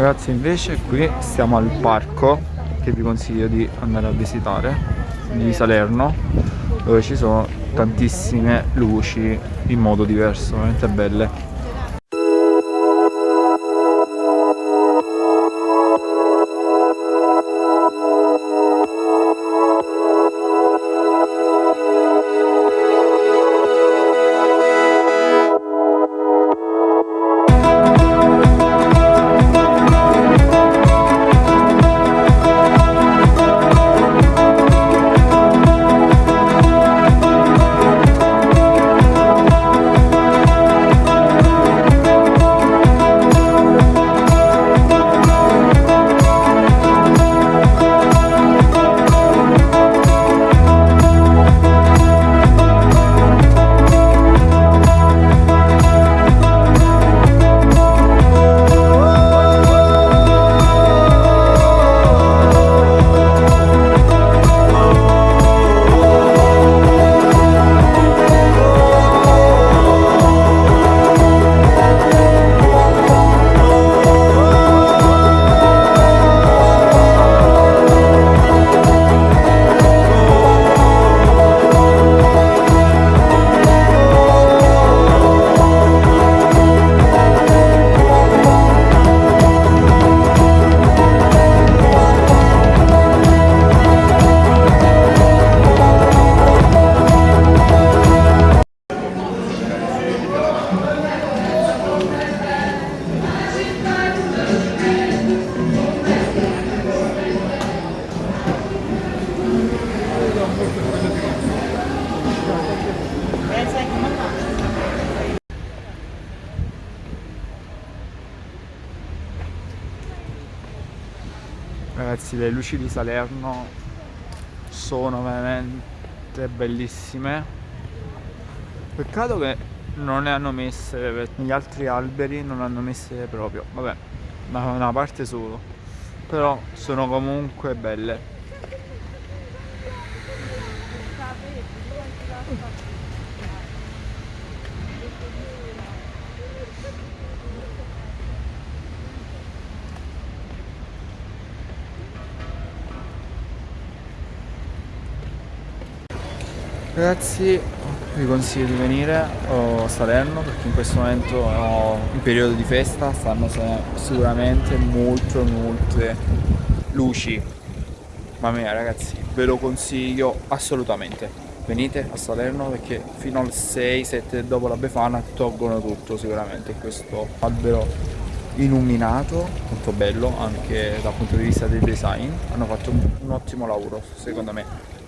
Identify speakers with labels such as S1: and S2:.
S1: Ragazzi invece qui stiamo al parco che vi consiglio di andare a visitare di Salerno dove ci sono tantissime luci in modo diverso, veramente belle Ragazzi le luci di Salerno sono veramente bellissime. Peccato che non ne hanno messe Gli altri alberi non hanno messe proprio. Vabbè, ma una parte solo. Però sono comunque belle Ragazzi vi consiglio di venire a Salerno perché in questo momento è in periodo di festa stanno sicuramente molte molte luci. Mamma mia ragazzi ve lo consiglio assolutamente. Venite a Salerno perché fino al 6-7 dopo la Befana tolgono tutto sicuramente questo albero illuminato molto bello anche dal punto di vista del design. Hanno fatto un, un ottimo lavoro secondo me